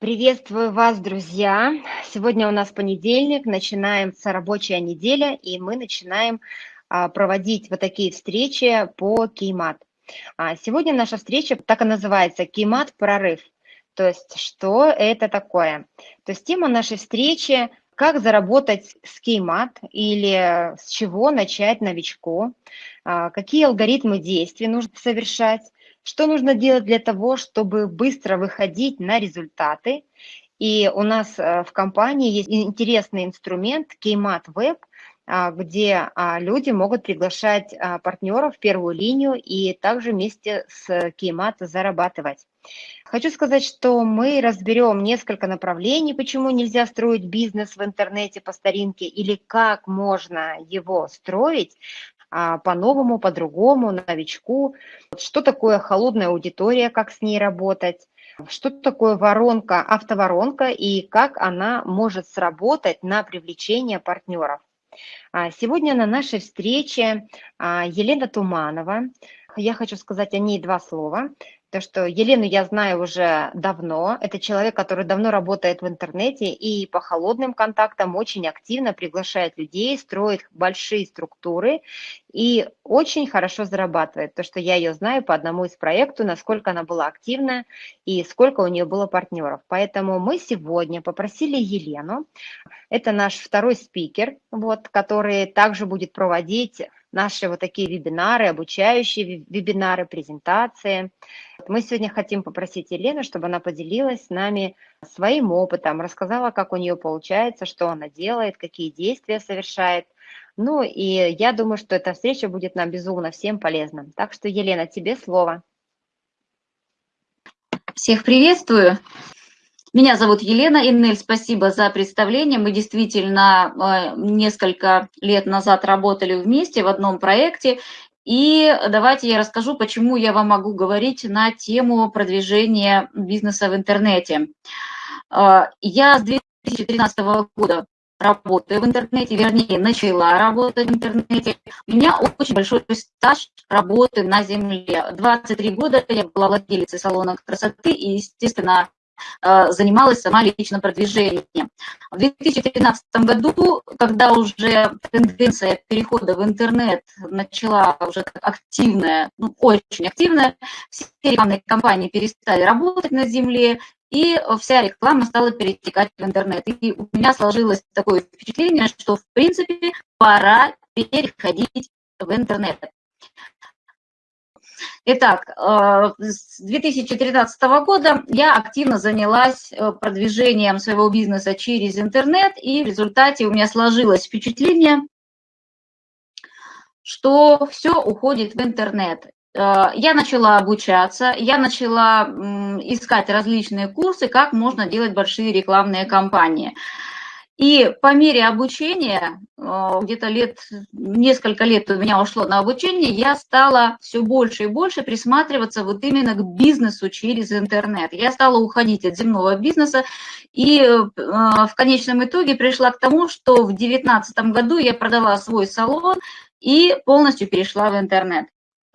Приветствую вас, друзья! Сегодня у нас понедельник, начинается рабочая неделя, и мы начинаем а, проводить вот такие встречи по Кеймат. А, сегодня наша встреча так и называется «Кеймат прорыв». То есть что это такое? То есть тема нашей встречи как заработать с Кеймат или с чего начать новичку, а, какие алгоритмы действий нужно совершать, что нужно делать для того, чтобы быстро выходить на результаты? И у нас э, в компании есть интересный инструмент Keymat Web, а, где а, люди могут приглашать а, партнеров в первую линию и также вместе с Keymat зарабатывать. Хочу сказать, что мы разберем несколько направлений, почему нельзя строить бизнес в интернете по старинке или как можно его строить, по-новому, по-другому, новичку. Что такое холодная аудитория, как с ней работать, что такое воронка, автоворонка и как она может сработать на привлечение партнеров. А, сегодня на нашей встрече а, Елена Туманова. Я хочу сказать о ней два слова. То, что Елену я знаю уже давно. Это человек, который давно работает в интернете и по холодным контактам очень активно приглашает людей, строит большие структуры и очень хорошо зарабатывает. То, что я ее знаю по одному из проектов, насколько она была активна и сколько у нее было партнеров. Поэтому мы сегодня попросили Елену, это наш второй спикер, вот, который также будет проводить наши вот такие вебинары, обучающие вебинары, презентации. Мы сегодня хотим попросить Елену, чтобы она поделилась с нами своим опытом, рассказала, как у нее получается, что она делает, какие действия совершает. Ну и я думаю, что эта встреча будет нам безумно всем полезна. Так что, Елена, тебе слово. Всех приветствую. Меня зовут Елена Иннель, спасибо за представление. Мы действительно э, несколько лет назад работали вместе в одном проекте. И давайте я расскажу, почему я вам могу говорить на тему продвижения бизнеса в интернете. Э, я с 2013 года работаю в интернете, вернее, начала работать в интернете. У меня очень большой стаж работы на земле. 23 года я была владелицей салона красоты и, естественно, Э, занималась сама личным продвижением. В 2013 году, когда уже тенденция перехода в интернет начала уже активная, ну, очень активная, все рекламные компании перестали работать на земле, и вся реклама стала перетекать в интернет. И у меня сложилось такое впечатление, что, в принципе, пора переходить в интернет. Итак, э, с 2013 года я активно занялась э, продвижением своего бизнеса через интернет, и в результате у меня сложилось впечатление, что все уходит в интернет. Э, я начала обучаться, я начала искать различные курсы, как можно делать большие рекламные кампании. И по мере обучения, э, где-то лет, несколько лет у меня ушло на обучение, я стала все больше и больше присматриваться вот именно к бизнесу через интернет. Я стала уходить от земного бизнеса и э, в конечном итоге пришла к тому, что в 2019 году я продала свой салон и полностью перешла в интернет.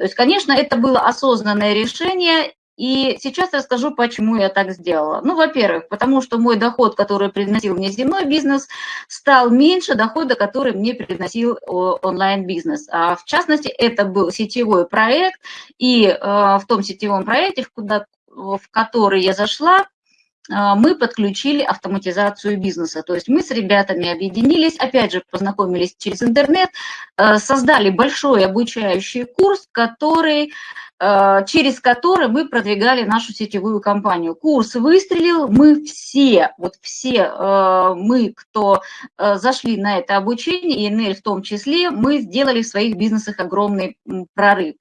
То есть, конечно, это было осознанное решение, и сейчас расскажу, почему я так сделала. Ну, во-первых, потому что мой доход, который приносил мне земной бизнес, стал меньше дохода, который мне приносил онлайн-бизнес. А в частности, это был сетевой проект, и э, в том сетевом проекте, в, который я зашла, э, мы подключили автоматизацию бизнеса. То есть мы с ребятами объединились, опять же, познакомились через интернет, э, создали большой обучающий курс, который Э, через который мы продвигали нашу сетевую компанию. Курс выстрелил, мы все, вот все мы, кто зашли на это обучение, и НЛ в том числе, мы сделали в своих бизнесах огромный прорыв.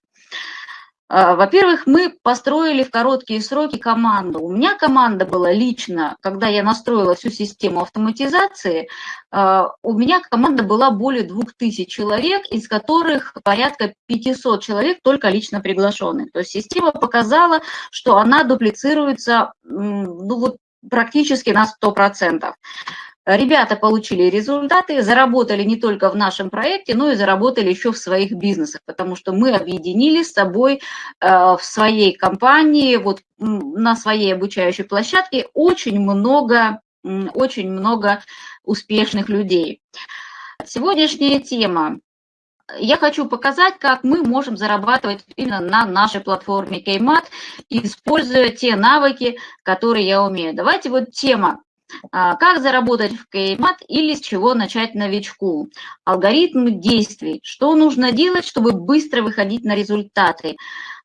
А, во-первых, мы построили в короткие сроки команду. У меня команда была лично, когда я настроила всю систему автоматизации, а, у меня команда была более 2000 человек, из которых порядка 500 человек только лично приглашенных. То есть система показала, что она дуплицируется ну, вот, практически на 100%. Ребята получили результаты, заработали не только в нашем проекте, но и заработали еще в своих бизнесах, потому что мы объединили с собой э, в своей компании, вот на своей обучающей площадке очень много, очень много успешных людей. Сегодняшняя тема. Я хочу показать, как мы можем зарабатывать именно на нашей платформе Кеймат, используя те навыки, которые я умею. Давайте вот тема как заработать в Кеймат или с чего начать новичку? Алгоритм действий. Что нужно делать, чтобы быстро выходить на результаты?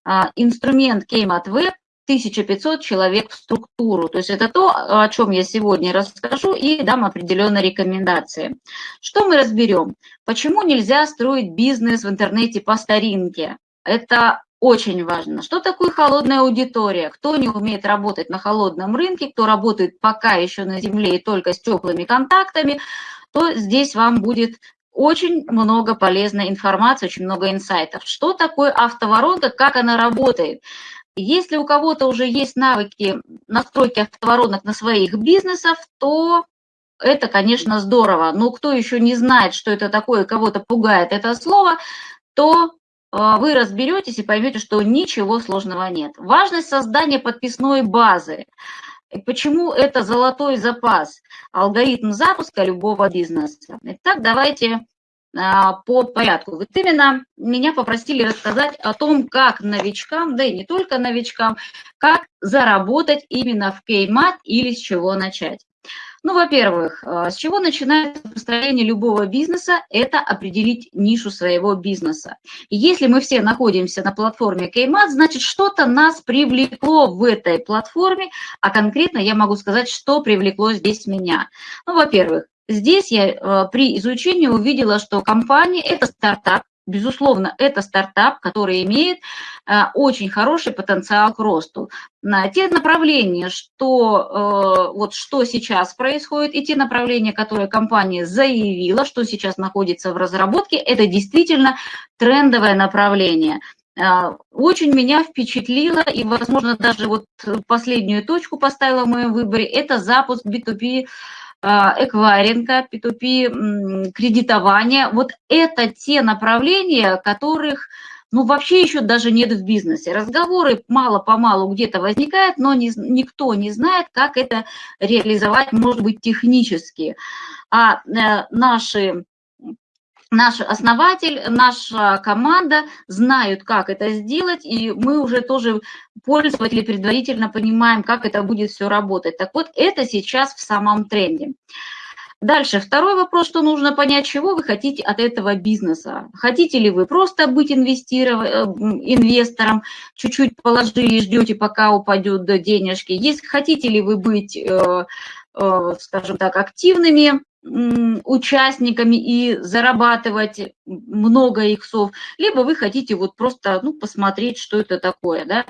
А, инструмент Кеймат Web 1500 человек в структуру. То есть это то, о чем я сегодня расскажу и дам определенные рекомендации. Что мы разберем? Почему нельзя строить бизнес в интернете по старинке? Это очень важно. Что такое холодная аудитория? Кто не умеет работать на холодном рынке, кто работает пока еще на земле и только с теплыми контактами, то здесь вам будет очень много полезной информации, очень много инсайтов. Что такое автоворонка, как она работает? Если у кого-то уже есть навыки настройки автоворонок на своих бизнесах, то это, конечно, здорово. Но кто еще не знает, что это такое, кого-то пугает это слово, то вы разберетесь и поймете, что ничего сложного нет. Важность создания подписной базы. Почему это золотой запас? Алгоритм запуска любого бизнеса. Итак, давайте а, по порядку. Вот именно меня попросили рассказать о том, как новичкам, да и не только новичкам, как заработать именно в Кеймат или с чего начать. Ну, во-первых, э, с чего начинается построение любого бизнеса? Это определить нишу своего бизнеса. И если мы все находимся на платформе Кеймат, значит, что-то нас привлекло в этой платформе, а конкретно я могу сказать, что привлекло здесь меня. Ну, во-первых, здесь я э, при изучении увидела, что компания – это стартап, Безусловно, это стартап, который имеет э, очень хороший потенциал к росту. На те направления, что, э, вот что сейчас происходит, и те направления, которые компания заявила, что сейчас находится в разработке, это действительно трендовое направление. Э, очень меня впечатлило, и, возможно, даже вот последнюю точку поставила в моем выборе, это запуск B2B а, эквайринга, P2P, кредитования. Вот это те направления, которых ну, вообще еще даже нет в бизнесе. Разговоры мало-помалу где-то возникают, но не, никто не знает, как это реализовать, может быть, технически. А э, наши наш основатель, наша команда знают, как это сделать, и мы уже тоже, пользователи, предварительно понимаем, как это будет все работать. Так вот, это сейчас в самом тренде. Дальше, второй вопрос, что нужно понять, чего вы хотите от этого бизнеса. Хотите ли вы просто быть э, инвестором, чуть-чуть положили ждете, пока упадет денежки. Есть, хотите ли вы быть, э, э, скажем так, активными участниками и зарабатывать много иксов, либо вы хотите вот просто ну, посмотреть, что это такое. Да?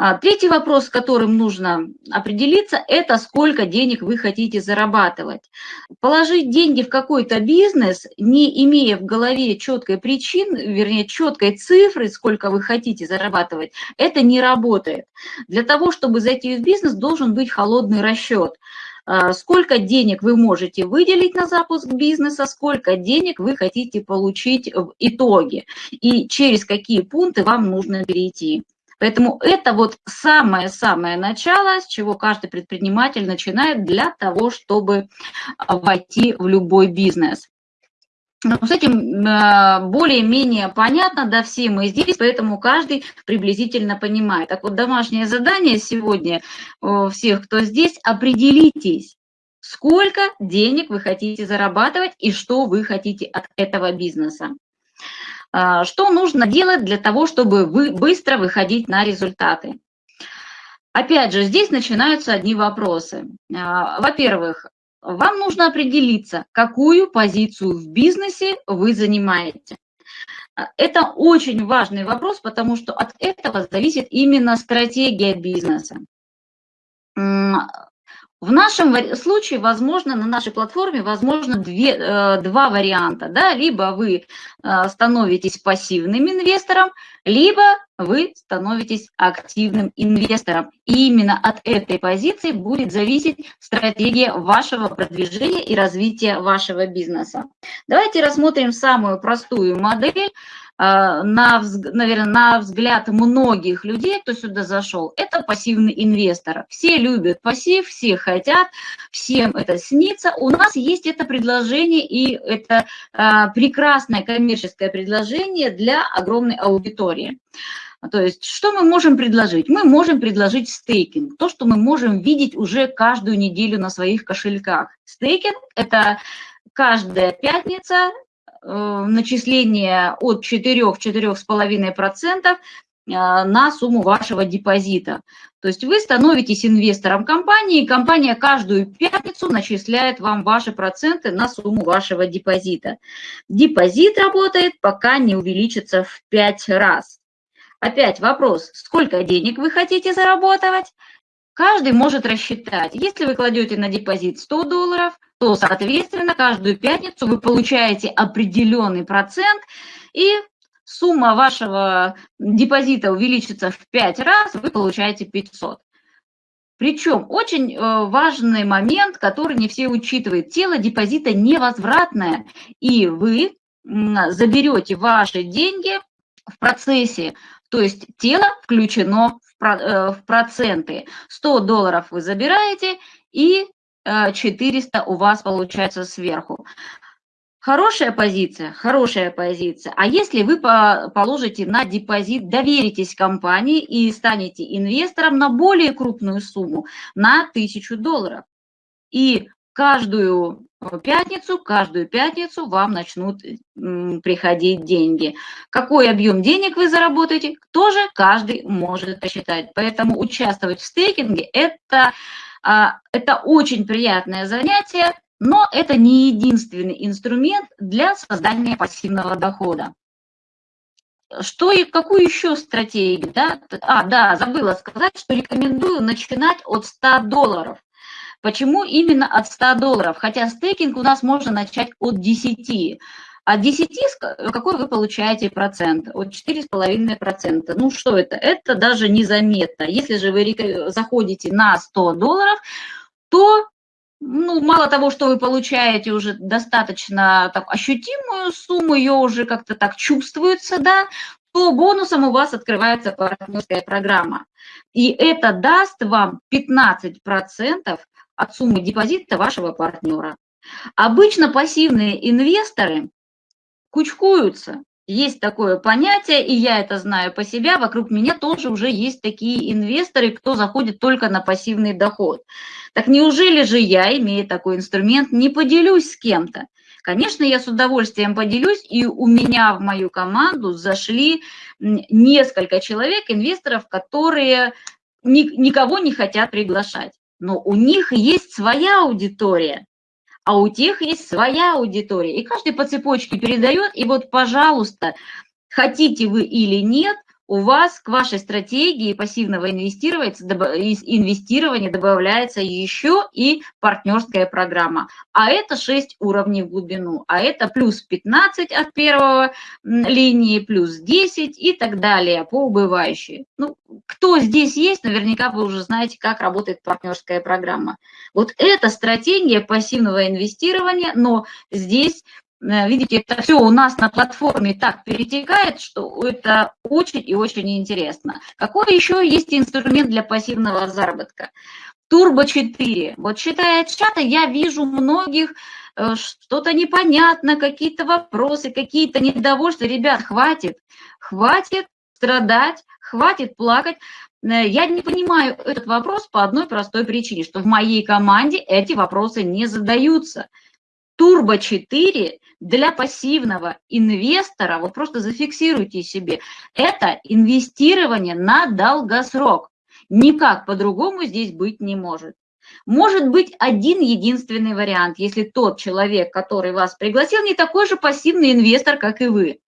А, третий вопрос, с которым нужно определиться, это сколько денег вы хотите зарабатывать. Положить деньги в какой-то бизнес, не имея в голове четкой причины, вернее, четкой цифры, сколько вы хотите зарабатывать, это не работает. Для того, чтобы зайти в бизнес, должен быть холодный расчет. А, сколько денег вы можете выделить на запуск бизнеса, сколько денег вы хотите получить в итоге и через какие пункты вам нужно перейти. Поэтому это вот самое-самое начало, с чего каждый предприниматель начинает для того, чтобы войти в любой бизнес. Ну, с этим э, более-менее понятно, да, все мы здесь, поэтому каждый приблизительно понимает. Так вот, домашнее задание сегодня всех, кто здесь, определитесь, сколько денег вы хотите зарабатывать и что вы хотите от этого бизнеса. А, что нужно делать для того, чтобы вы быстро выходить на результаты? Опять же, здесь начинаются одни вопросы. А, во-первых, вам нужно определиться, какую позицию в бизнесе вы занимаете. Это очень важный вопрос, потому что от этого зависит именно стратегия бизнеса. В нашем случае, возможно, на нашей платформе, возможно, две, э, два варианта. Да? Либо вы э, становитесь пассивным инвестором, либо вы становитесь активным инвестором. И именно от этой позиции будет зависеть стратегия вашего продвижения и развития вашего бизнеса. Давайте рассмотрим самую простую модель на, наверное, на взгляд многих людей, кто сюда зашел, это пассивный инвестор. Все любят пассив, все хотят, всем это снится. У нас есть это предложение, и это а, прекрасное коммерческое предложение для огромной аудитории. То есть, что мы можем предложить? Мы можем предложить стейкинг, то, что мы можем видеть уже каждую неделю на своих кошельках. Стейкинг – это каждая пятница начисление от 4-4,5% э, на сумму вашего депозита. То есть вы становитесь инвестором компании, компания каждую пятницу начисляет вам ваши проценты на сумму вашего депозита. Депозит работает, пока не увеличится в 5 раз. Опять вопрос, сколько денег вы хотите заработать? Каждый может рассчитать. Если вы кладете на депозит 100 долларов, то, соответственно, каждую пятницу вы получаете определенный процент, и сумма вашего депозита увеличится в 5 раз, вы получаете 500. Причем очень э, важный момент, который не все учитывают. Тело депозита невозвратное, и вы заберете ваши деньги в процессе, то есть тело включено в проценты. 100 долларов вы забираете, и 400 э, у вас получается сверху. Хорошая позиция, хорошая позиция. А если вы положите на депозит, доверитесь компании и станете инвестором на более крупную сумму, на 1000 долларов. И каждую пятницу, каждую пятницу вам начнут приходить деньги. Какой объем денег вы заработаете, тоже каждый может посчитать. Поэтому участвовать в стейкинге это, а, это очень приятное занятие, но это не единственный инструмент для создания пассивного дохода. Что и какую еще стратегию? Да? А, да, забыла сказать, что рекомендую начинать от 100 долларов. Почему именно от 100 долларов? Хотя стейкинг у нас можно начать от 10. От 10 какой вы получаете процент? От 4,5%. Ну что это? Это даже незаметно. Если же вы заходите на 100 долларов, то ну, мало того, что вы получаете уже достаточно так, ощутимую сумму, ее уже как-то так чувствуется, да, то бонусом у вас открывается партнерская программа. И это даст вам 15% от суммы депозита вашего партнера. Обычно пассивные инвесторы кучкуются. Есть такое понятие, и я это знаю по себе, вокруг меня тоже уже есть такие инвесторы, кто заходит только на пассивный доход. Так неужели же я, имея такой инструмент, не поделюсь с кем-то? Конечно, я с удовольствием поделюсь, и у меня в мою команду зашли несколько человек, инвесторов, которые никого не хотят приглашать но у них есть своя аудитория, а у тех есть своя аудитория. И каждый по цепочке передает, и вот, пожалуйста, хотите вы или нет, у вас к вашей стратегии пассивного инвестирования добавляется еще и партнерская программа. А это 6 уровней в глубину, а это плюс 15 от первого линии, плюс 10 и так далее по убывающей. Ну, кто здесь есть, наверняка вы уже знаете, как работает партнерская программа. Вот это стратегия пассивного инвестирования, но здесь видите, это все у нас на платформе так перетекает, что это очень и очень интересно. Какой еще есть инструмент для пассивного заработка? Турбо 4. Вот читая чаты, я вижу многих э, что-то непонятно, какие-то вопросы, какие-то недовольства. Ребят, хватит, хватит страдать, хватит плакать. Э, я не понимаю этот вопрос по одной простой причине, что в моей команде эти вопросы не задаются. Турбо 4 для пассивного инвестора, вот просто зафиксируйте себе, это инвестирование на долгосрок. Никак по-другому здесь быть не может. Может быть один единственный вариант, если тот человек, который вас пригласил, не такой же пассивный инвестор, как и вы.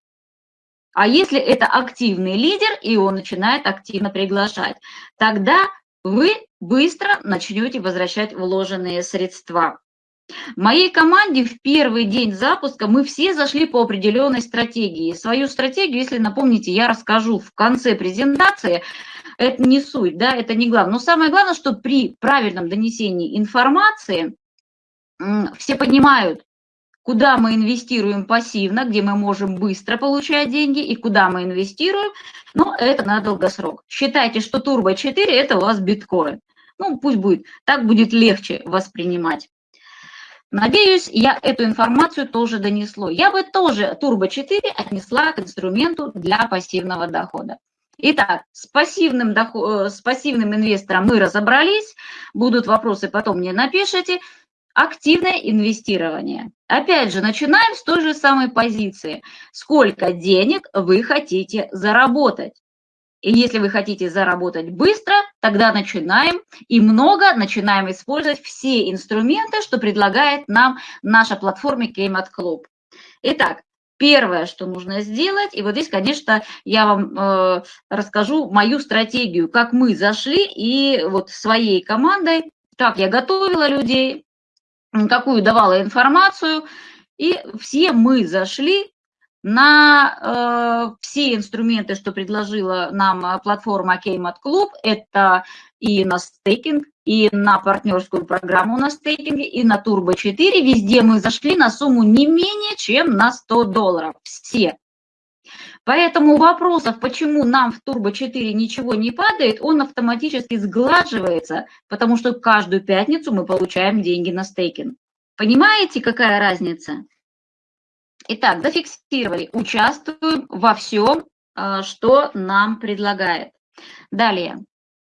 А если это активный лидер, и он начинает активно приглашать, тогда вы быстро начнете возвращать вложенные средства. В моей команде в первый день запуска мы все зашли по определенной стратегии. Свою стратегию, если напомните, я расскажу в конце презентации. Это не суть, да, это не главное. Но самое главное, что при правильном донесении информации все понимают, куда мы инвестируем пассивно, где мы можем быстро получать деньги, и куда мы инвестируем, но это на долгосрок. Считайте, что Turbo 4 – это у вас биткоин. Ну, пусть будет, так будет легче воспринимать. Надеюсь, я эту информацию тоже донесло. Я бы тоже Turbo 4 отнесла к инструменту для пассивного дохода. Итак, с пассивным, доход, э, с пассивным инвестором мы разобрались. Будут вопросы, потом мне напишите. Активное инвестирование. Опять же, начинаем с той же самой позиции. Сколько денег вы хотите заработать? И если вы хотите заработать быстро, тогда начинаем и много начинаем использовать все инструменты, что предлагает нам наша платформа Keymat Club. Итак, первое, что нужно сделать, и вот здесь, конечно, я вам э, расскажу мою стратегию, как мы зашли и вот своей командой, как я готовила людей, какую давала информацию, и все мы зашли на э, все инструменты, что предложила нам э, платформа Keymat Club, это и на стейкинг, и на партнерскую программу на стейкинге, и на Turbo 4. Везде мы зашли на сумму не менее, чем на 100 долларов. Все. Поэтому вопросов, почему нам в Turbo 4 ничего не падает, он автоматически сглаживается, потому что каждую пятницу мы получаем деньги на стейкинг. Понимаете, какая разница? Итак, зафиксировали, участвуем во всем, а, что нам предлагает. Далее,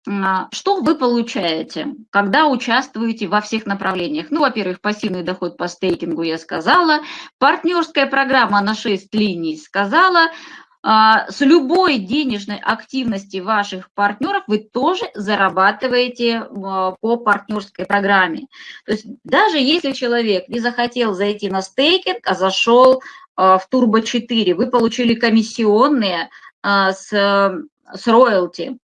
а, что вы получаете, когда участвуете во всех направлениях? Ну, во-первых, пассивный доход по стейкингу я сказала, партнерская программа на 6 линий сказала, с любой денежной активности ваших партнеров вы тоже зарабатываете а, по партнерской программе. То есть даже если человек не захотел зайти на стейкинг, а зашел а, в Turbo 4, вы получили комиссионные с, с роялти,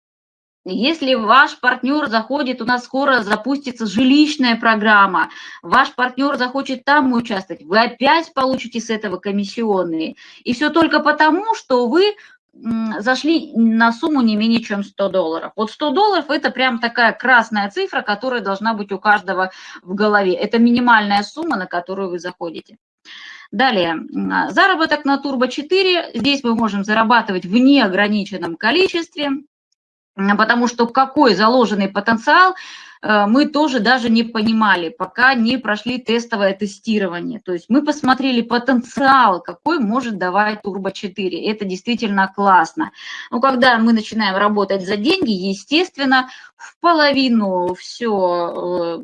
если ваш партнер заходит, у нас скоро запустится жилищная программа, ваш партнер захочет там участвовать, вы опять получите с этого комиссионные. И все только потому, что вы зашли на сумму не менее чем 100 долларов. Вот 100 долларов – это прям такая красная цифра, которая должна быть у каждого в голове. Это минимальная сумма, на которую вы заходите. Далее, заработок на Turbo 4. Здесь мы можем зарабатывать в неограниченном количестве потому что какой заложенный потенциал э, мы тоже даже не понимали, пока не прошли тестовое тестирование. То есть мы посмотрели потенциал, какой может давать Turbo 4. Это действительно классно. Но когда мы начинаем работать за деньги, естественно, в половину все э,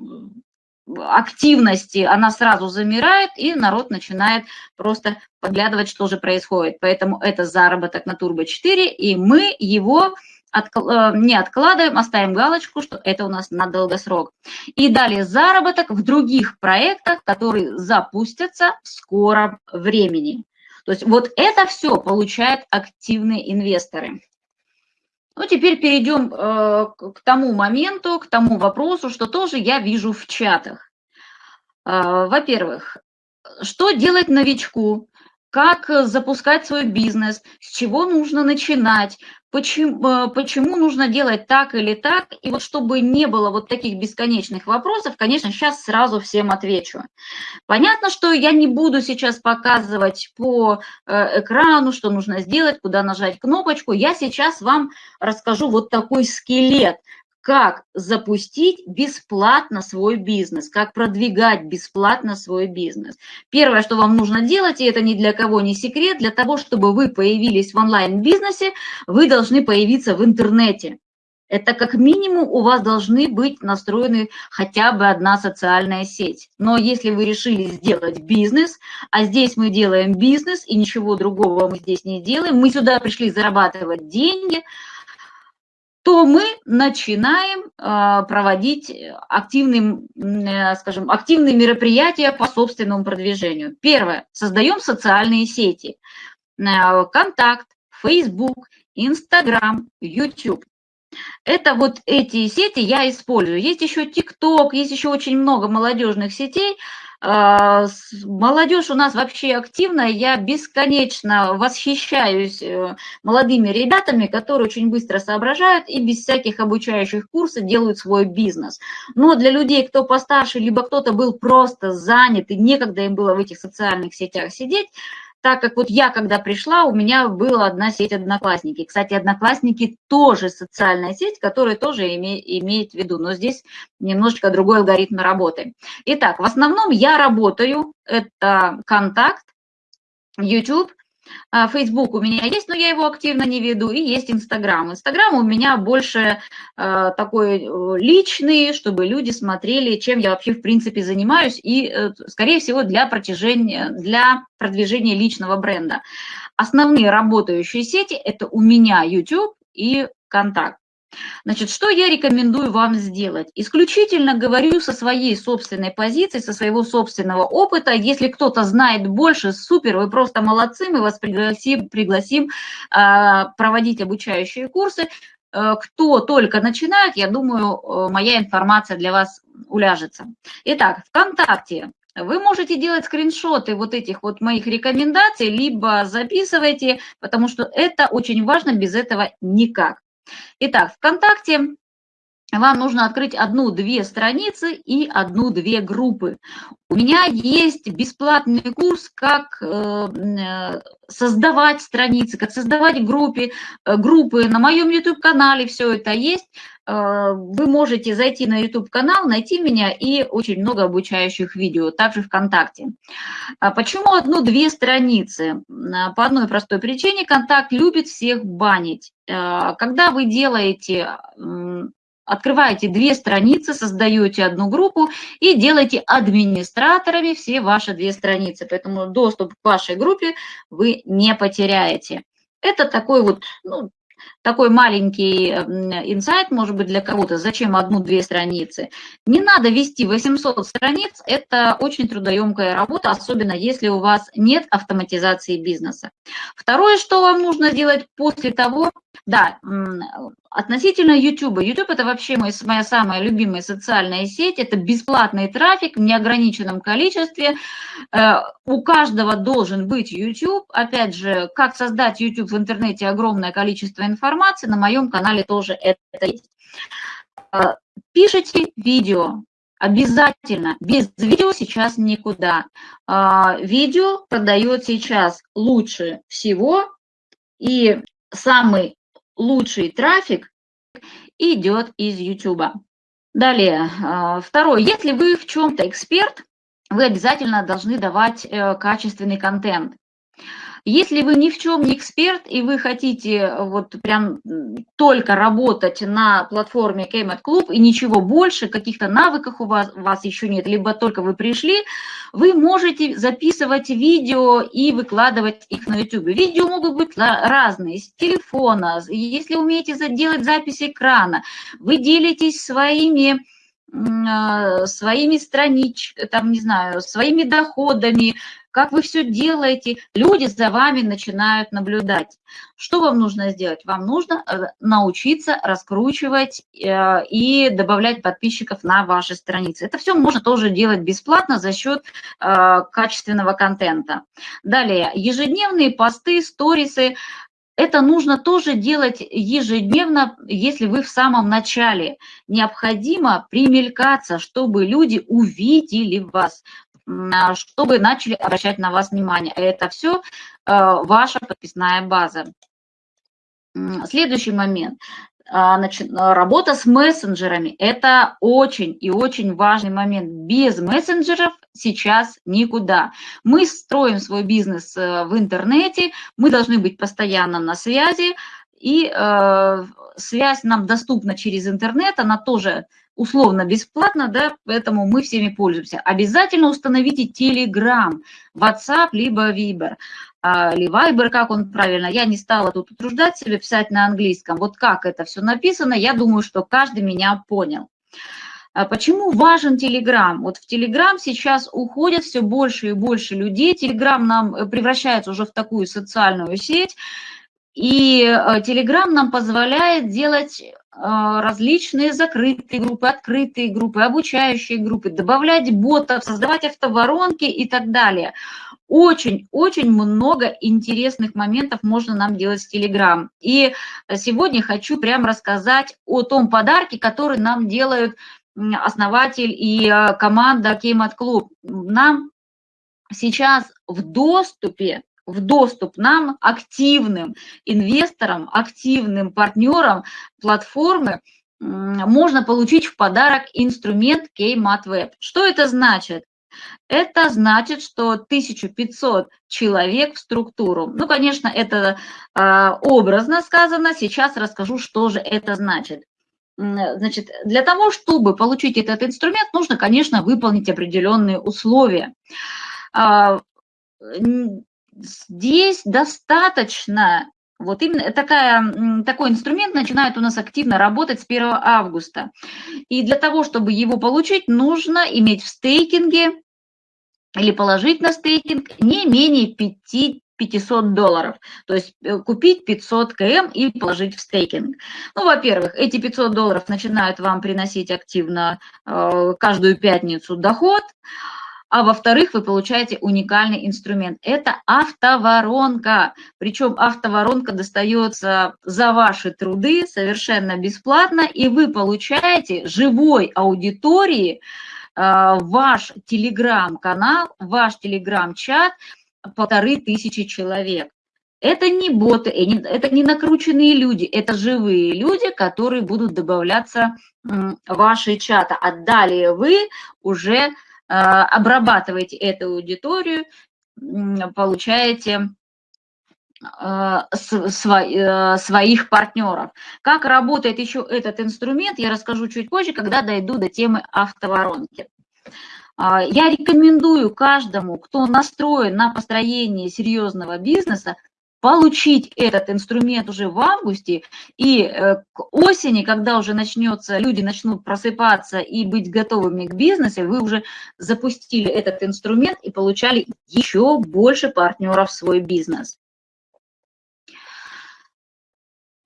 активности, она сразу замирает, и народ начинает просто подглядывать, что же происходит. Поэтому это заработок на Turbo 4, и мы его Э, не откладываем, оставим галочку, что это у нас на долгосрок. И далее заработок в других проектах, которые запустятся в скором времени. То есть вот это все получают активные инвесторы. Ну, теперь перейдем э, к тому моменту, к тому вопросу, что тоже я вижу в чатах. Э, Во-первых, что делать новичку? Как запускать свой бизнес? С чего нужно начинать? почему, э, почему нужно делать так или так. И вот чтобы не было вот таких бесконечных вопросов, конечно, сейчас сразу всем отвечу. Понятно, что я не буду сейчас показывать по э, экрану, что нужно сделать, куда нажать кнопочку. Я сейчас вам расскажу вот такой скелет, как запустить бесплатно свой бизнес, как продвигать бесплатно свой бизнес. Первое, что вам нужно делать, и это ни для кого не секрет, для того, чтобы вы появились в онлайн-бизнесе, вы должны появиться в интернете. Это как минимум у вас должны быть настроены хотя бы одна социальная сеть. Но если вы решили сделать бизнес, а здесь мы делаем бизнес и ничего другого мы здесь не делаем, мы сюда пришли зарабатывать деньги – то мы начинаем а, проводить активные, э, скажем, активные мероприятия по собственному продвижению. Первое. Создаем социальные сети. Э, Контакт, Facebook, Instagram, YouTube. Это вот эти сети я использую. Есть еще TikTok, есть еще очень много молодежных сетей, молодежь у нас вообще активная, я бесконечно восхищаюсь э, молодыми ребятами, которые очень быстро соображают и без всяких обучающих курсов делают свой бизнес. Но для людей, кто постарше, либо кто-то был просто занят и некогда им было в этих социальных сетях сидеть, так как вот я, когда пришла, у меня была одна сеть Одноклассники. Кстати, Одноклассники тоже социальная сеть, которая тоже име, имеет в виду, но здесь немножечко другой алгоритм работы. Итак, в основном я работаю, это контакт, YouTube, Facebook у меня есть, но я его активно не веду, и есть Инстаграм. Инстаграм у меня больше э, такой личный, чтобы люди смотрели, чем я вообще в принципе занимаюсь, и, э, скорее всего, для, протяжения, для продвижения личного бренда. Основные работающие сети – это у меня YouTube и Контакт. Значит, что я рекомендую вам сделать? Исключительно говорю со своей собственной позиции, со своего собственного опыта. Если кто-то знает больше, супер, вы просто молодцы, мы вас пригласим, пригласим э, проводить обучающие курсы. Э, кто только начинает, я думаю, э, моя информация для вас уляжется. Итак, ВКонтакте вы можете делать скриншоты вот этих вот моих рекомендаций, либо записывайте, потому что это очень важно, без этого никак. Итак, ВКонтакте вам нужно открыть одну-две страницы и одну-две группы. У меня есть бесплатный курс, как э, э, создавать страницы, как создавать группы, э, группы. На моем YouTube-канале все это есть. Вы можете зайти на YouTube-канал, найти меня и очень много обучающих видео, также ВКонтакте. А почему одну-две страницы? По одной простой причине, Контакт любит всех банить. Когда вы делаете открываете две страницы, создаете одну группу и делаете администраторами все ваши две страницы. Поэтому доступ к вашей группе вы не потеряете. Это такой вот ну, такой маленький инсайт, может быть, для кого-то, зачем одну-две страницы. Не надо вести 800 страниц, это очень трудоемкая работа, особенно если у вас нет автоматизации бизнеса. Второе, что вам нужно сделать после того, да, относительно YouTube. YouTube это вообще моя самая любимая социальная сеть, это бесплатный трафик в неограниченном количестве. Э, у каждого должен быть YouTube. Опять же, как создать YouTube в интернете, огромное количество информации, на моем канале тоже это есть. Э, пишите видео, Обязательно. Без видео сейчас никуда. Э, видео продает сейчас лучше всего. И самый лучший трафик идет из YouTube. Далее, а, второе. Если вы в чем-то эксперт, вы обязательно должны давать э, качественный контент. Если вы ни в чем не эксперт, и вы хотите э, вот прям только работать на платформе Kmart Club и ничего больше, каких-то навыков у вас, у вас еще нет, либо только вы пришли, вы можете записывать видео и выкладывать их на YouTube. Видео могут быть разные, с телефона, если умеете делать запись экрана, вы делитесь своими а, своими страничками, там, не знаю, своими доходами, как вы все делаете, люди за вами начинают наблюдать. Что вам нужно сделать? Вам нужно э, научиться раскручивать э, и добавлять подписчиков на ваши страницы. Это все можно тоже делать бесплатно за счет э, качественного контента. Далее, ежедневные посты, сторисы, это нужно тоже делать ежедневно, если вы в самом начале. Необходимо примелькаться, чтобы люди увидели вас, чтобы начали обращать на вас внимание. Это все э, ваша подписная база. Следующий момент. А, работа с мессенджерами – это очень и очень важный момент. Без мессенджеров сейчас никуда. Мы строим свой бизнес э, в интернете, мы должны быть постоянно на связи, и э, связь нам доступна через интернет, она тоже условно бесплатно, да, поэтому мы всеми пользуемся. Обязательно установите Telegram, WhatsApp, либо Viber. А, или Viber, как он правильно. Я не стала тут утруждать себя писать на английском. Вот как это все написано, я думаю, что каждый меня понял. А почему важен Telegram? Вот в Telegram сейчас уходят все больше и больше людей. Telegram нам э, превращается уже в такую социальную сеть. И э, Telegram нам позволяет делать различные закрытые группы, открытые группы, обучающие группы, добавлять ботов, создавать автоворонки и так далее. Очень-очень много интересных моментов можно нам делать с Telegram. И сегодня хочу прям рассказать о том подарке, который нам делают основатель и э, команда Кеймат Клуб. Нам сейчас в доступе в доступ нам, активным инвесторам, активным партнерам платформы, можно получить в подарок инструмент Kmat. Что это значит? Это значит, что 1500 человек в структуру. Ну, конечно, это э, образно сказано. Сейчас расскажу, что же это значит. Значит, для того, чтобы получить этот инструмент, нужно, конечно, выполнить определенные условия. Здесь достаточно, вот именно такая, такой инструмент начинает у нас активно работать с 1 августа. И для того, чтобы его получить, нужно иметь в стейкинге или положить на стейкинг не менее 5 500 долларов. То есть э, купить 500 км и положить в стейкинг. Ну, во-первых, эти 500 долларов начинают вам приносить активно э, каждую пятницу доход. А во-вторых, вы получаете уникальный инструмент. Это автоворонка. Причем автоворонка достается за ваши труды совершенно бесплатно, и вы получаете живой аудитории э, ваш телеграм-канал, ваш телеграм-чат полторы тысячи человек. Это не боты, это не накрученные люди, это живые люди, которые будут добавляться в ваши чаты. А далее вы уже обрабатываете эту аудиторию, получаете а, э, своих партнеров. Как работает еще этот инструмент, я расскажу чуть позже, когда дойду до темы автоворонки. А, я рекомендую каждому, кто настроен на построение серьезного бизнеса, получить этот инструмент уже в августе, и э, к осени, когда уже начнется, люди начнут просыпаться и быть готовыми к бизнесу, вы уже запустили этот инструмент и получали еще больше партнеров в свой бизнес.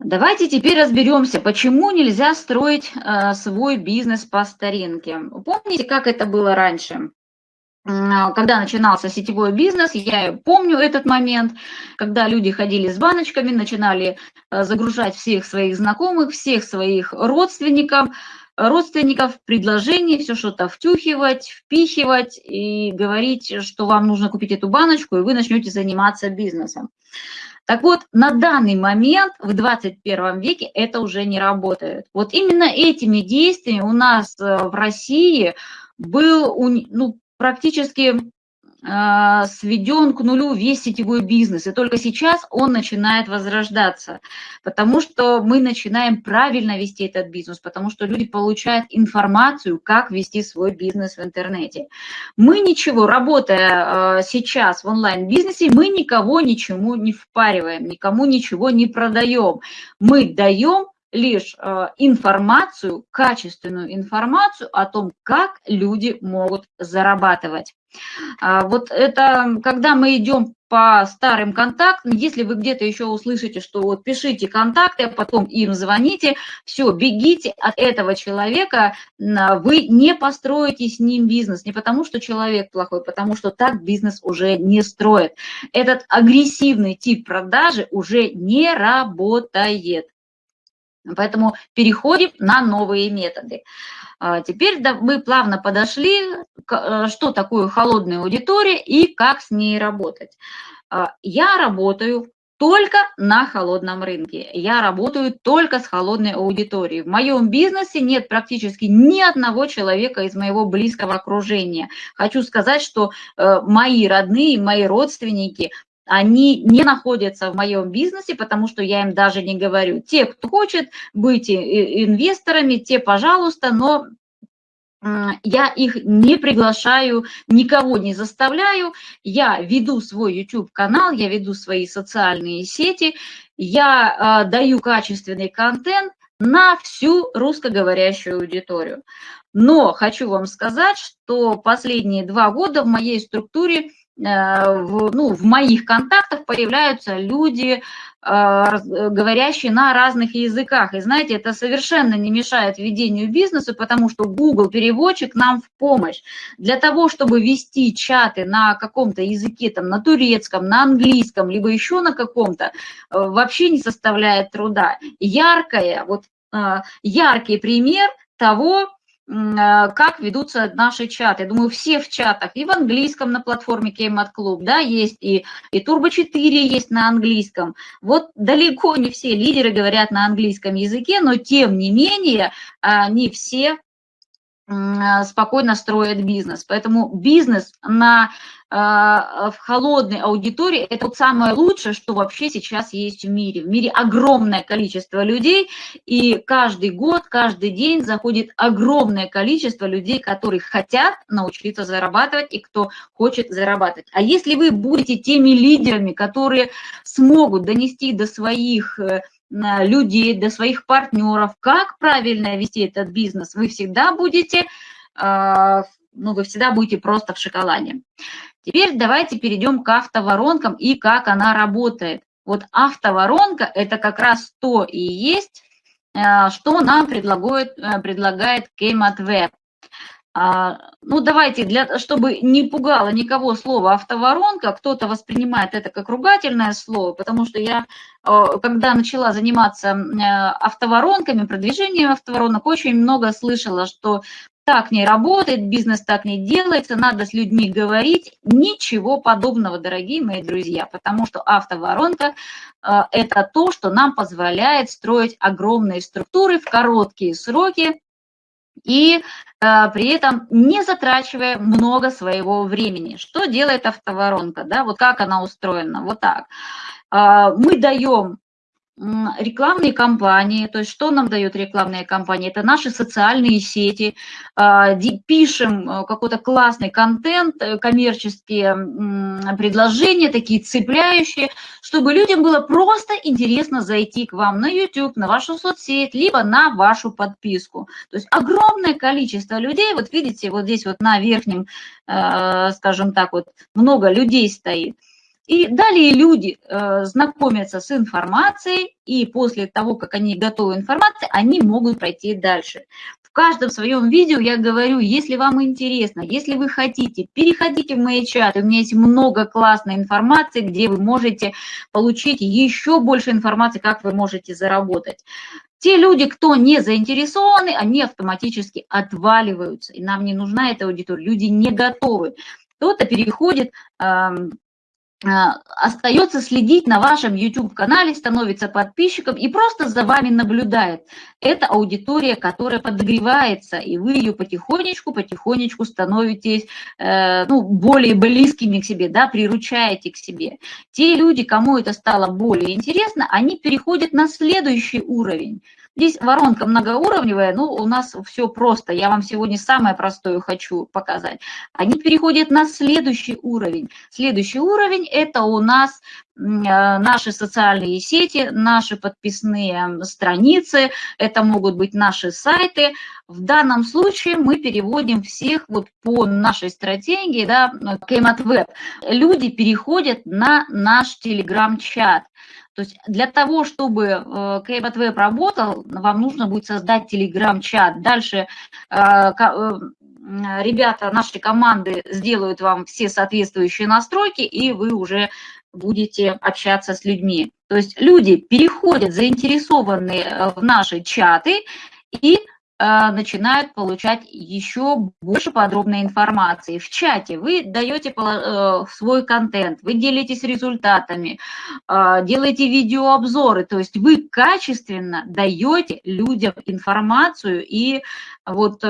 Давайте теперь разберемся, почему нельзя строить э, свой бизнес по старинке. Помните, как это было раньше? Когда начинался сетевой бизнес, я помню этот момент, когда люди ходили с баночками, начинали э, загружать всех своих знакомых, всех своих родственников, родственников, предложений, все что-то втюхивать, впихивать и говорить, что вам нужно купить эту баночку, и вы начнете заниматься бизнесом. Так вот, на данный момент, в 21 веке, это уже не работает. Вот именно этими действиями у нас э, в России был ну, практически а, сведен к нулю весь сетевой бизнес, и только сейчас он начинает возрождаться, потому что мы начинаем правильно вести этот бизнес, потому что люди получают информацию, как вести свой бизнес в интернете. Мы ничего, работая а, сейчас в онлайн-бизнесе, мы никого ничему не впариваем, никому ничего не продаем. Мы даем лишь э, информацию, качественную информацию о том, как люди могут зарабатывать. А, вот это, когда мы идем по старым контактам, если вы где-то еще услышите, что вот пишите контакты, а потом им звоните, все, бегите от этого человека, вы не построите с ним бизнес, не потому что человек плохой, потому что так бизнес уже не строит. Этот агрессивный тип продажи уже не работает. Поэтому переходим на новые методы. А, теперь мы плавно подошли, э, что такое холодная аудитория и как с ней работать. А, я работаю только на холодном рынке. Я работаю только с холодной аудиторией. В моем бизнесе нет практически ни одного человека из моего близкого окружения. Хочу сказать, что э, мои родные, мои родственники они не находятся в моем бизнесе, потому что я им даже не говорю. Те, кто хочет быть инвесторами, те, пожалуйста, но я их не приглашаю, никого не заставляю. Я веду свой YouTube-канал, я веду свои социальные сети, я э, даю качественный контент на всю русскоговорящую аудиторию. Но хочу вам сказать, что последние два года в моей структуре в, ну, в моих контактах появляются люди, а, говорящие на разных языках. И знаете, это совершенно не мешает ведению бизнеса, потому что Google переводчик нам в помощь. Для того, чтобы вести чаты на каком-то языке, там, на турецком, на английском, либо еще на каком-то, э, вообще не составляет труда. Яркое, вот яркий пример того, как ведутся наши чаты. Я думаю, все в чатах, и в английском на платформе Кеймат Клуб, да, есть, и, и Turbo 4 есть на английском. Вот далеко не все лидеры говорят на английском языке, но тем не менее не все а, спокойно строят бизнес. Поэтому бизнес на, а, в холодной аудитории – это вот самое лучшее, что вообще сейчас есть в мире. В мире огромное количество людей, и каждый год, каждый день заходит огромное количество людей, которые хотят научиться зарабатывать и кто хочет зарабатывать. А если вы будете теми лидерами, которые смогут донести до своих э, людей, до своих партнеров, как правильно вести этот бизнес, вы всегда будете, а, ну, вы всегда будете просто в шоколаде. Теперь давайте перейдем к автоворонкам и как она работает. Вот автоворонка – это как раз то и есть, а, что нам предлагает, э, предлагает Kmart Web. А, ну, давайте, для, чтобы не пугало никого слово автоворонка, кто-то воспринимает это как ругательное слово, потому что я, когда начала заниматься э, автоворонками, продвижением автоворонок, очень много слышала, что так не работает, бизнес так не делается, надо с людьми говорить. Ничего подобного, дорогие мои друзья, потому что автоворонка э, – это то, что нам позволяет строить огромные структуры в короткие сроки, и э, при этом не затрачивая много своего времени. Что делает автоворонка? Да? Вот как она устроена? Вот так. Э, мы даем рекламные кампании, то есть что нам дает рекламные кампании? Это наши социальные сети, а, пишем э, какой-то классный контент, э, коммерческие предложения, такие цепляющие, чтобы людям было просто интересно зайти к вам на YouTube, на вашу соцсеть, либо на вашу подписку. То есть огромное количество людей, вот видите, вот здесь вот на верхнем, э, скажем так, вот много людей стоит – и далее люди э, знакомятся с информацией, и после того, как они готовы информации, они могут пройти дальше. В каждом своем видео я говорю, если вам интересно, если вы хотите, переходите в мои чаты. У меня есть много классной информации, где вы можете получить еще больше информации, как вы можете заработать. Те люди, кто не заинтересованы, они автоматически отваливаются. И нам не нужна эта аудитория. Люди не готовы. Кто-то переходит остается следить на вашем YouTube-канале, становится подписчиком и просто за вами наблюдает. Это аудитория, которая подогревается, и вы ее потихонечку, потихонечку становитесь э, ну, более близкими к себе, да, приручаете к себе. Те люди, кому это стало более интересно, они переходят на следующий уровень. Здесь воронка многоуровневая, ну, у нас все просто. Я вам сегодня самое простое хочу показать. Они переходят на следующий уровень. Следующий уровень – это у нас э, наши социальные сети, наши подписные страницы, это могут быть наши сайты. В данном случае мы переводим всех вот по нашей стратегии, да, Кеймат Web. Люди переходят на наш телеграм-чат. То есть для того, чтобы э, Web работал, вам нужно будет создать телеграм-чат. Дальше э, э, ребята нашей команды сделают вам все соответствующие настройки, и вы уже будете общаться с людьми. То есть люди переходят, заинтересованные в наши чаты, и начинают получать еще больше подробной информации. В чате вы даете э, свой контент, вы делитесь результатами, э, делаете видеообзоры, то есть вы качественно даете людям информацию и вот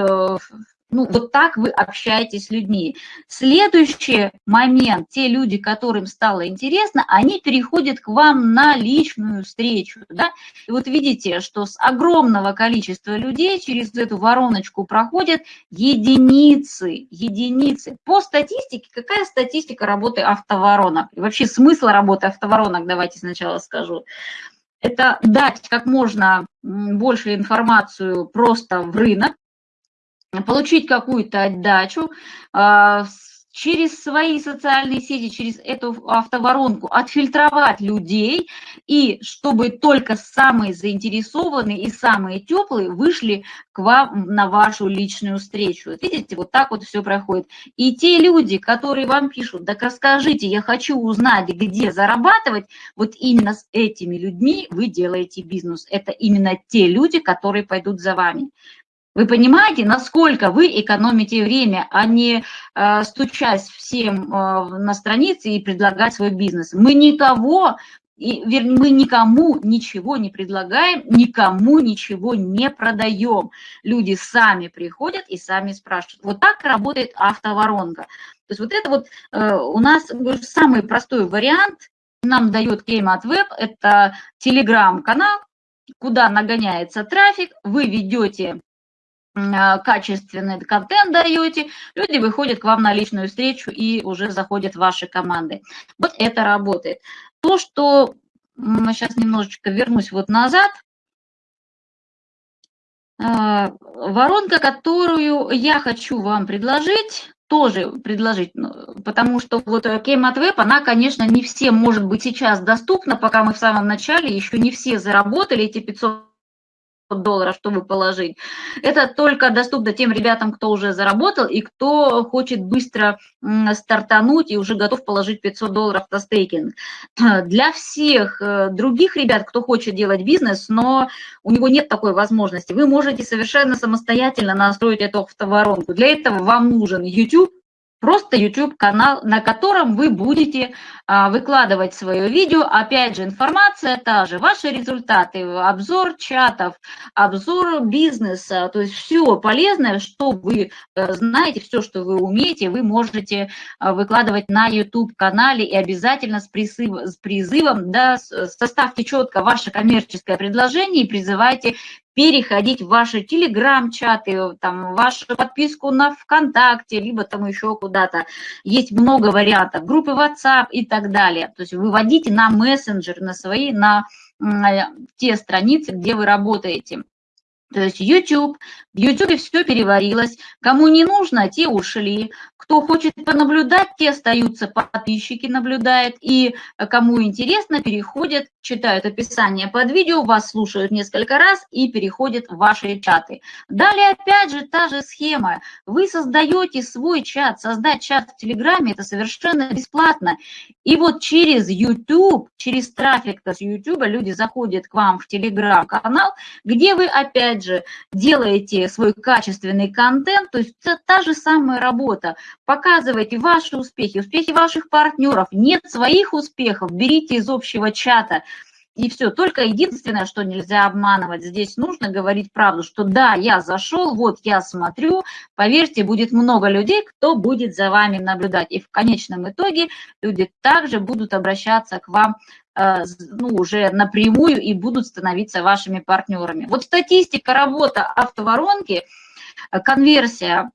ну, вот так вы общаетесь с людьми. Следующий момент, те люди, которым стало интересно, они переходят к вам на личную встречу. Да? И вот видите, что с огромного количества людей через эту вороночку проходят единицы, единицы. По статистике, какая статистика работы автоворонок? И вообще смысл работы автоворонок, давайте сначала скажу это дать как можно больше информацию просто в рынок, получить какую-то отдачу, а, через свои социальные сети, через эту автоворонку отфильтровать людей, и чтобы только самые заинтересованные и самые теплые вышли к вам на вашу личную встречу. Видите, вот так вот все проходит. И те люди, которые вам пишут, так расскажите, я хочу узнать, где зарабатывать, вот именно с этими людьми вы делаете бизнес. Это именно те люди, которые пойдут за вами. Вы понимаете, насколько вы экономите время, а не э, стучась всем э, на странице и предлагать свой бизнес. Мы никого, и, вернее, мы никому ничего не предлагаем, никому ничего не продаем. Люди сами приходят и сами спрашивают. Вот так работает автоворонка. То есть вот это вот э, у нас самый простой вариант нам дает Кеймат Веб, это телеграм-канал, куда нагоняется трафик, вы ведете качественный контент даете, люди выходят к вам на личную встречу и уже заходят в ваши команды. Вот это работает. То, что сейчас немножечко вернусь вот назад, а, воронка, которую я хочу вам предложить, тоже предложить, ну, потому что вот Кеймат Web, она, конечно, не всем может быть сейчас доступна, пока мы в самом начале, еще не все заработали эти 500 долларов, чтобы положить. Это только доступно тем ребятам, кто уже заработал и кто хочет быстро стартануть и уже готов положить 500 долларов на стейкинг. Для всех э, других ребят, кто хочет делать бизнес, но у него нет такой возможности, вы можете совершенно самостоятельно настроить эту автоворонку. Для этого вам нужен YouTube, Просто YouTube-канал, на котором вы будете а, выкладывать свое видео. Опять же, информация та же, ваши результаты, обзор чатов, обзор бизнеса, то есть все полезное, что вы э, знаете, все, что вы умеете, вы можете а, выкладывать на YouTube-канале и обязательно с, призыв, с призывом, да, составьте четко ваше коммерческое предложение и призывайте переходить в ваши телеграм-чаты, там, вашу подписку на ВКонтакте, либо там еще куда-то. Есть много вариантов, группы WhatsApp и так далее. То есть выводите на мессенджер, на свои, на те страницы, где вы работаете. То есть YouTube, в YouTube все переварилось. Кому не нужно, те ушли. Кто хочет понаблюдать, те остаются, подписчики наблюдают. И кому интересно, переходят, читают описание под видео, вас слушают несколько раз и переходят в ваши чаты. Далее опять же та же схема. Вы создаете свой чат. Создать чат в Телеграме – это совершенно бесплатно. И вот через YouTube, через трафик с YouTube люди заходят к вам в Телеграм-канал, где вы опять опять же, делаете свой качественный контент, то есть это та же самая работа. Показывайте ваши успехи, успехи ваших партнеров. Нет своих успехов, берите из общего чата. И все, только единственное, что нельзя обманывать, здесь нужно говорить правду, что да, я зашел, вот я смотрю, поверьте, будет много людей, кто будет за вами наблюдать. И в конечном итоге люди также будут обращаться к вам ну, уже напрямую и будут становиться вашими партнерами. Вот статистика работы автоворонки, э, конверсия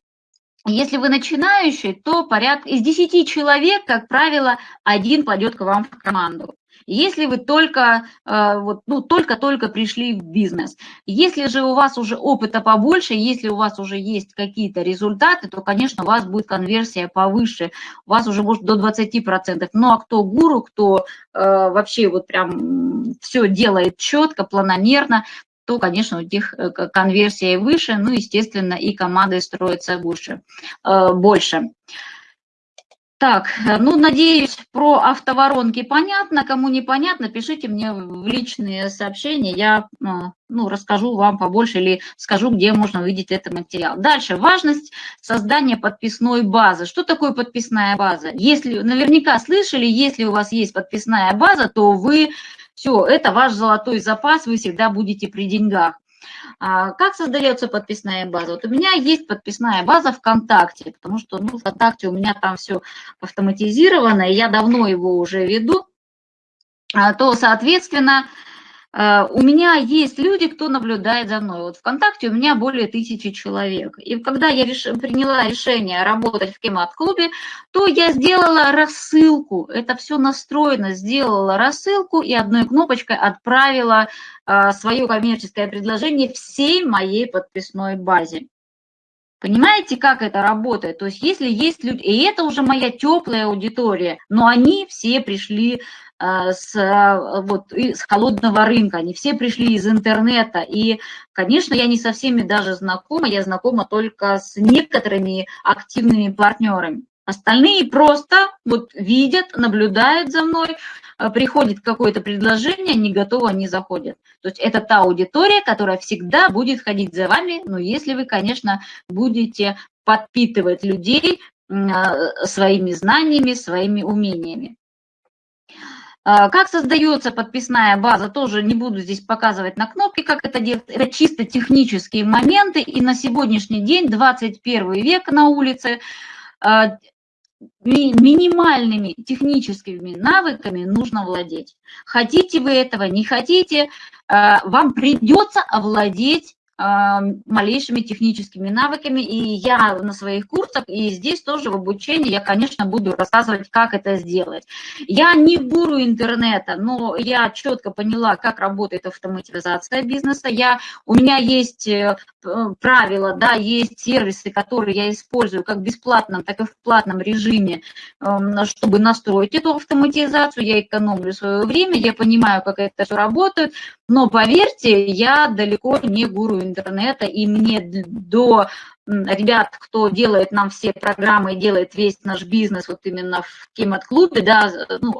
если вы начинающий, то порядка из 10 человек, как правило, один пойдет к вам в команду. Если вы только, э, вот, ну, только-только пришли в бизнес. Если же у вас уже опыта побольше, если у вас уже есть какие-то результаты, то, конечно, у вас будет конверсия повыше, у вас уже может до 20%. Ну, а кто гуру, кто э, вообще вот прям все делает четко, планомерно, то, конечно, у них э, конверсия выше, ну, естественно, и команды строятся больше. больше. Так, э, ну, надеюсь, про автоворонки понятно. Кому непонятно, пишите мне в личные сообщения, я э, ну, расскажу вам побольше или скажу, где можно увидеть этот материал. Дальше, важность создания подписной базы. Что такое подписная база? Если, наверняка слышали, если у вас есть подписная база, то вы, все, это ваш золотой запас, вы всегда будете при деньгах. А как создается подписная база? Вот у меня есть подписная база ВКонтакте, потому что ну, ВКонтакте у меня там все автоматизировано, и я давно его уже веду, а, то, соответственно, у меня есть люди, кто наблюдает за мной. Вот ВКонтакте у меня более тысячи человек. И когда я реш... приняла решение работать в Кемат-клубе, то я сделала рассылку. Это все настроено, сделала рассылку и одной кнопочкой отправила а, свое коммерческое предложение всей моей подписной базе. Понимаете, как это работает? То есть если есть люди, и это уже моя теплая аудитория, но они все пришли с, э, вот, с холодного рынка, они все пришли из интернета, и, конечно, я не со всеми даже знакома, я знакома только с некоторыми активными партнерами. Остальные просто вот видят, наблюдают за мной, э, приходит какое-то предложение, не готово, не заходят. То есть это та аудитория, которая всегда будет ходить за вами, но если вы, конечно, будете подпитывать людей э, своими знаниями, своими умениями. Э, как создается подписная база, тоже не буду здесь показывать на кнопке, как это делать. Это чисто технические моменты, и на сегодняшний день, 21 век на улице, минимальными техническими навыками нужно владеть. Хотите вы этого, не хотите, э, вам придется овладеть малейшими техническими навыками. И я на своих курсах, и здесь тоже в обучении, я, конечно, буду рассказывать, как это сделать. Я не гуру интернета, но я четко поняла, как работает автоматизация бизнеса. Я, у меня есть э, правила, да, есть сервисы, которые я использую как в бесплатном, так и в платном режиме, эм, чтобы настроить эту автоматизацию. Я экономлю свое время, я понимаю, как это все работает. Но поверьте, я далеко не гуру интернета, и мне до ребят, кто делает нам все программы, делает весь наш бизнес вот именно в Кемат-клубе, да, ну,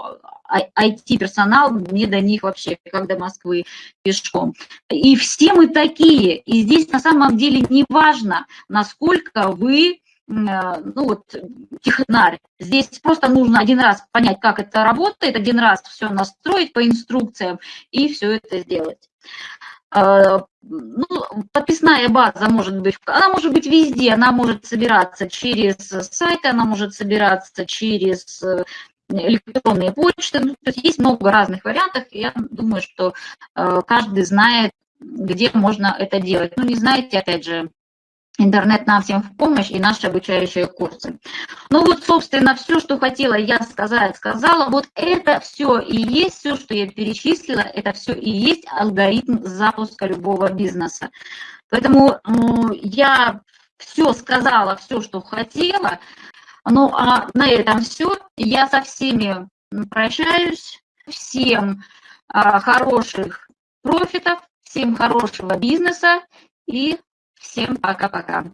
IT-персонал, мне до них вообще, как до Москвы пешком. И все мы такие, и здесь на самом деле не важно, насколько вы Э, ну вот, технарь. Здесь просто нужно один раз понять, как это работает, один раз все настроить по инструкциям и все это сделать. Э, ну, подписная база может быть, она может быть везде, она может собираться через сайт, она может собираться через э, электронные почты, ну, то есть есть много разных вариантов, я думаю, что каждый знает, где можно это делать. Ну, не знаете, опять же, Интернет нам всем в помощь и наши обучающие курсы. Ну вот, собственно, все, что хотела я сказать, сказала. Вот это все и есть, все, что я перечислила, это все и есть алгоритм запуска любого бизнеса. Поэтому ну, я все сказала, все, что хотела. Ну, а на этом все. Я со всеми прощаюсь. Всем а, хороших профитов, всем хорошего бизнеса и Всем пока-пока.